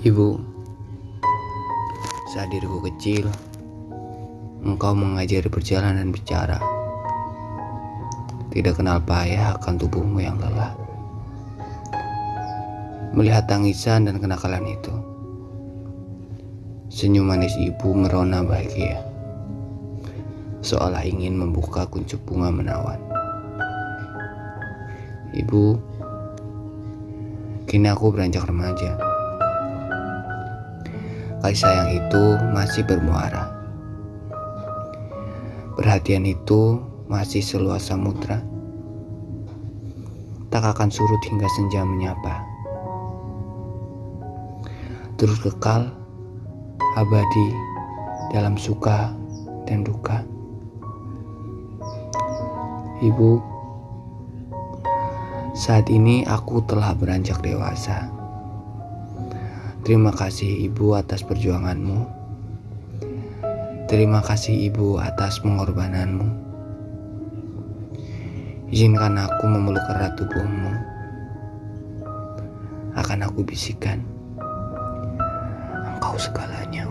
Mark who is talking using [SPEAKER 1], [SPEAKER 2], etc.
[SPEAKER 1] Ibu, saat diriku kecil, engkau mengajari berjalan dan bicara. Tidak kenal payah akan tubuhmu yang lelah. Melihat tangisan dan kenakalan itu, senyum manis ibu merona bahagia, seolah ingin membuka kuncup bunga menawan. Ibu, kini aku beranjak remaja. Kasih sayang itu masih bermuara. Perhatian itu masih seluas samudra. Tak akan surut hingga senja menyapa. Terus kekal, abadi dalam suka dan duka. Ibu, saat ini aku telah beranjak dewasa. Terima kasih Ibu atas perjuanganmu. Terima kasih Ibu atas pengorbananmu. Izinkan aku memeluk erat tubuhmu. Akan aku bisikan, engkau segalanya.